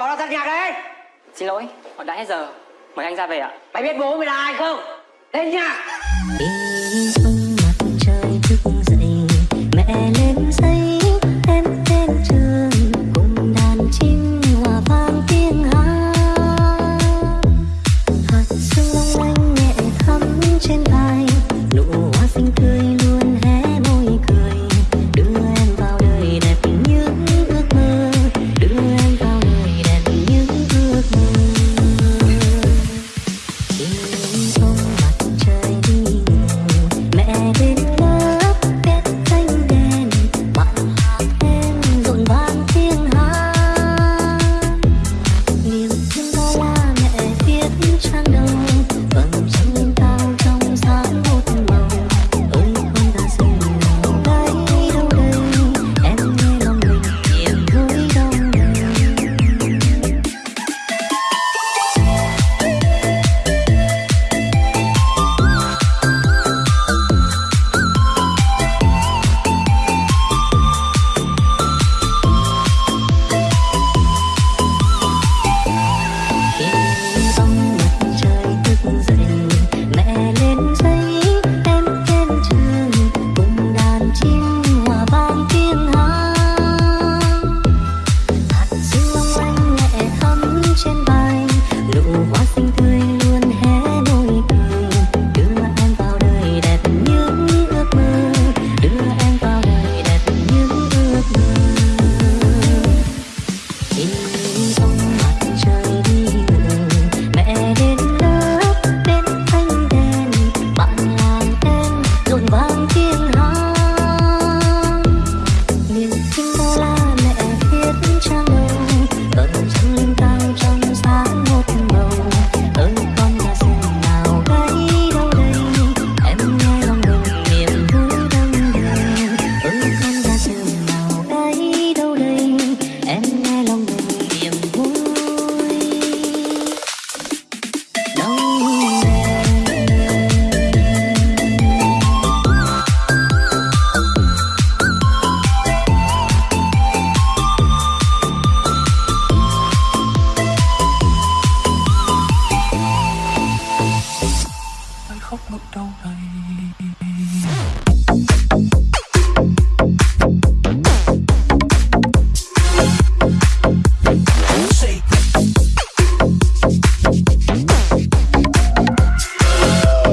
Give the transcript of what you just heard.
Cho nó tắt nhạc đấy. Xin lỗi, họ đã hết giờ. Mời anh ra về ạ. Mày biết bố mày là ai không? Lên nhạc. một đầu này